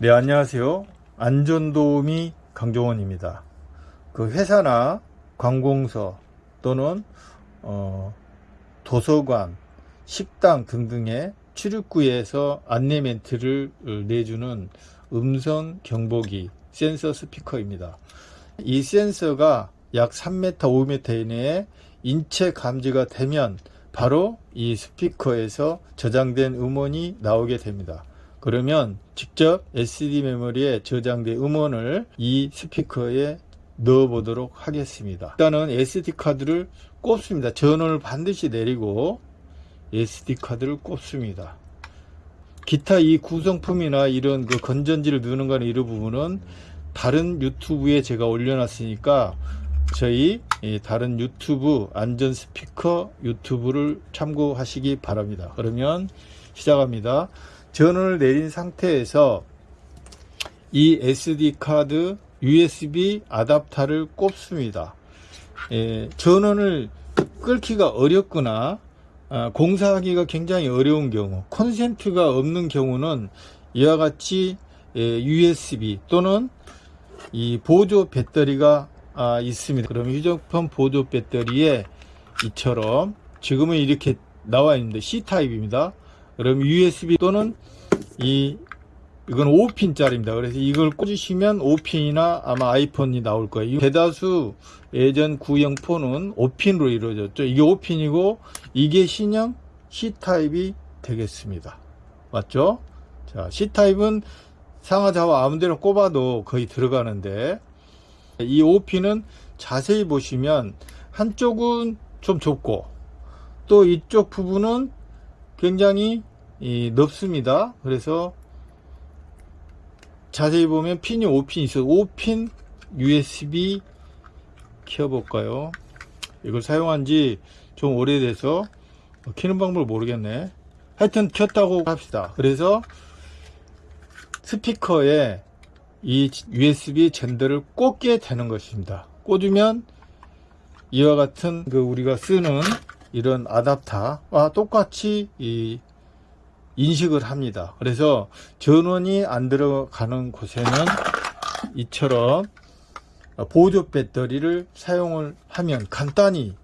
네, 안녕하세요. 안전도우미 강종원입니다. 그 회사나 관공서 또는 어, 도서관, 식당 등등의 출입구에서 안내 멘트를 내주는 음성 경보기 센서 스피커입니다. 이 센서가 약 3m, 5m 이내에 인체 감지가 되면 바로 이 스피커에서 저장된 음원이 나오게 됩니다. 그러면 직접 SD 메모리에 저장된 음원을 이 스피커에 넣어 보도록 하겠습니다. 일단은 SD 카드를 꼽습니다. 전원을 반드시 내리고 SD 카드를 꼽습니다. 기타 이 구성품이나 이런 그 건전지를 넣는 거는 이런 부분은 다른 유튜브에 제가 올려놨으니까 저희 다른 유튜브 안전 스피커 유튜브를 참고하시기 바랍니다. 그러면 시작합니다. 전원을 내린 상태에서 이 SD 카드 USB 아답터를 꼽습니다. 예, 전원을 끌기가 어렵거나 아, 공사하기가 굉장히 어려운 경우 콘센트가 없는 경우는 이와 같이 예, USB 또는 이 보조 배터리가 아, 있습니다. 그럼 휴대폰 보조 배터리에 이처럼 지금은 이렇게 나와 있는데 C타입입니다. 그럼 USB 또는 이 이건 5핀짜리입니다. 그래서 이걸 꽂으시면 5핀이나 아마 아이폰이 나올 거예요. 대다수 예전 구형 폰은 5핀으로 이루어졌죠. 이게 5핀이고 이게 신형 C타입이 되겠습니다. 맞죠? 자, C타입은 상하좌우 아무데나 꼽아도 거의 들어가는데 이 5핀은 자세히 보시면 한쪽은 좀 좁고 또 이쪽 부분은 굉장히 넓습니다. 그래서 자세히 보면 핀이 5핀 있어요. 5핀 USB 켜볼까요? 이걸 사용한 지 좀 오래돼서 키는 방법을 모르겠네. 하여튼 켰다고 합시다. 그래서 스피커에 이 USB 젠더를 꽂게 되는 것입니다. 꽂으면 이와 같은 그 우리가 쓰는 이런 아답터와 똑같이 이 인식을 합니다. 그래서 전원이 안 들어가는 곳에는 이처럼 보조 배터리를 사용을 하면 간단히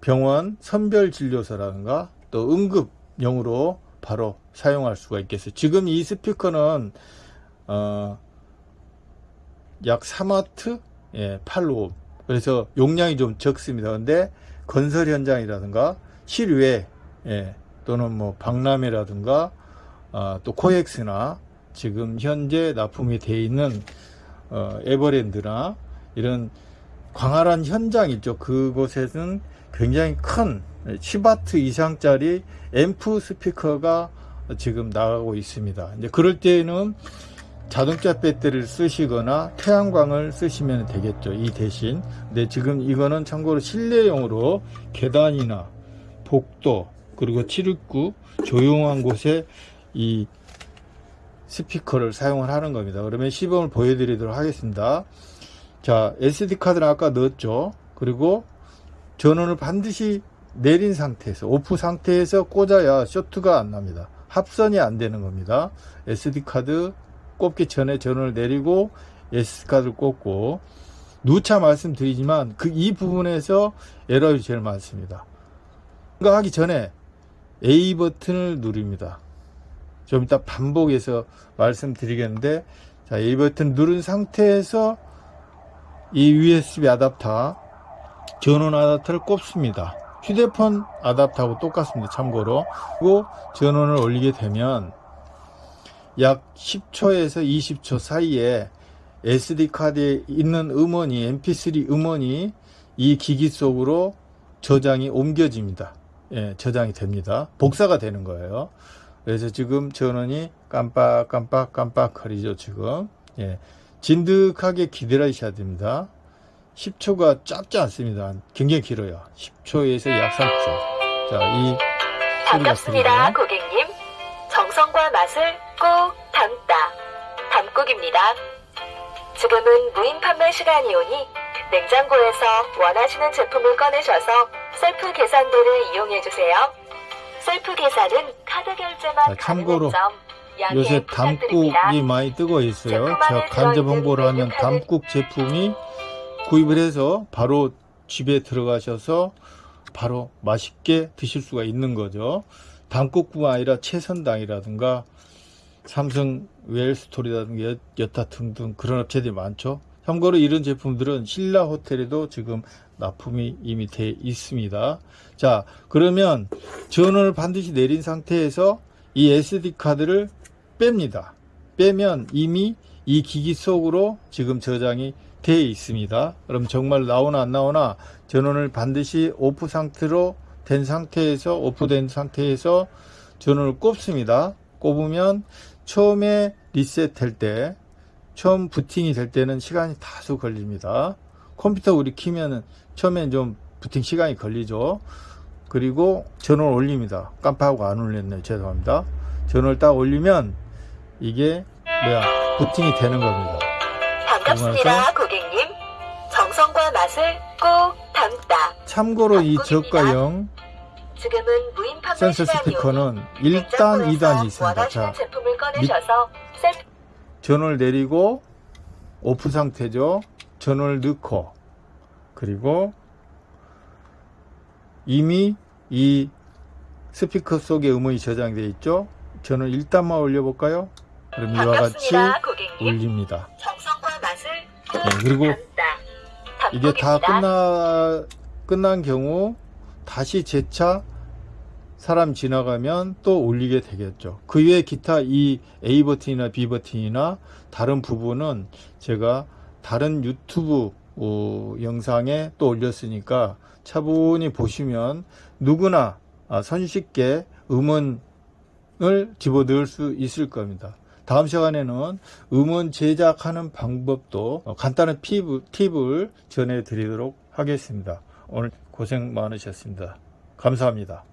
병원 선별진료소라든가 또 응급용으로 바로 사용할 수가 있겠어요. 지금 이 스피커는 어, 약 3와트 예, 8로 그래서 용량이 좀 적습니다. 근데 건설 현장이라든가 실외 예, 또는 뭐 박람회라든가 어, 또 코엑스나 지금 현재 납품이 되어 있는 어, 에버랜드나 이런 광활한 현장 있죠. 그곳에는 굉장히 큰 10와트 이상짜리 앰프 스피커가 지금 나가고 있습니다. 이제 그럴 때는 자동차 배터리를 쓰시거나 태양광을 쓰시면 되겠죠. 이 대신. 근데 지금 이거는 참고로 실내용으로 계단이나 복도 그리고 칠입구 조용한 곳에 이 스피커를 사용을 하는 겁니다. 그러면 시범을 보여드리도록 하겠습니다. 자, SD카드는 아까 넣었죠. 그리고 전원을 반드시 내린 상태에서, 오프 상태에서 꽂아야 쇼트가 안 납니다. 합선이 안 되는 겁니다. SD카드 꼽기 전에 전원을 내리고 SD카드를 꽂고, 누차 말씀드리지만 그 이 부분에서 에러이 제일 많습니다. 이거 하기 전에 A 버튼을 누릅니다. 좀 이따 반복해서 말씀드리겠는데 자 A 버튼 누른 상태에서 이 USB 아답터 전원 아답터를 꼽습니다. 휴대폰 아답터하고 똑같습니다. 참고로 그리고 전원을 올리게 되면 약 10초에서 20초 사이에 SD카드에 있는 음원이 mp3 음원이 이 기기 속으로 저장이 옮겨집니다. 예, 저장이 됩니다. 복사가 되는 거예요. 그래서 지금 전원이 깜빡 깜빡 깜빡 거리죠 지금. 예, 진득하게 기다리셔야 됩니다. 10초가 짧지 않습니다. 굉장히 길어요. 10초에서 약 3초. 자이 반갑습니다. 고객님 정성과 맛을 꼭 담다 담국입니다 지금은 무인 판매 시간이오니 냉장고에서 원하시는 제품을 꺼내셔서 셀프 계산대를 이용해주세요 셀프 계산은 카드 결제만 자, 참고로 요새. 담국이 많이 뜨고 있어요. 제가 간접 홍보를 하면 담국 제품이 구입을 해서 바로 집에 들어가셔서 바로 맛있게 드실 수가 있는 거죠. 담국뿐만 아니라 최선당이라든가 삼성 웰스토리라든가 여- 여타 등등 그런 업체들이 많죠. 참고로 이런 제품들은 신라 호텔에도 지금 납품이 이미 돼 있습니다. 자, 그러면 전원을 반드시 내린 상태에서 이 SD 카드를 뺍니다. 빼면 이미 이 기기 속으로 지금 저장이 되어 있습니다. 그럼 정말 나오나 안 나오나 전원을 반드시 오프 상태로 된 상태에서 오프된 상태에서 전원을 꼽습니다. 꼽으면 처음에 리셋할 때 처음 부팅이 될 때는 시간이 다소 걸립니다. 컴퓨터 우리 키면은 처음엔 좀 부팅 시간이 걸리죠. 그리고 전원을 올립니다. 깜빡하고 안 올렸네요. 죄송합니다. 전원을 딱 올리면 이게 뭐야 부팅이 되는 겁니다. 반갑습니다, 고객님. 정성과 맛을 꼭 담다. 참고로 이 무인 판매 센서 스피커는 1단, 냉장고에서 2단이 있습니다. 자, 셀프 전원을 내리고 오프 상태죠. 전원을 넣고 그리고 이미 이 스피커 속에 음원이 저장되어 있죠. 전원 1단만 올려볼까요? 그럼 이와 같이. 올립니다. 네, 그리고. 이게 다. 끝나 끝난 경우 다시 재차 사람 지나가면 또 올리게 되겠죠. 그 외에 기타 이 A 버튼이나 B 버튼이나 다른 부분은 제가 다른 유튜브 어, 영상에 또 올렸으니까 차분히 보시면 누구나 아, 손쉽게 음원을 집어넣을 수 있을 겁니다. 다음 시간에는 음원 제작하는 방법도 어, 간단한 팁을, 팁을 전해 드리도록 하겠습니다. 오늘 고생 많으셨습니다. 감사합니다.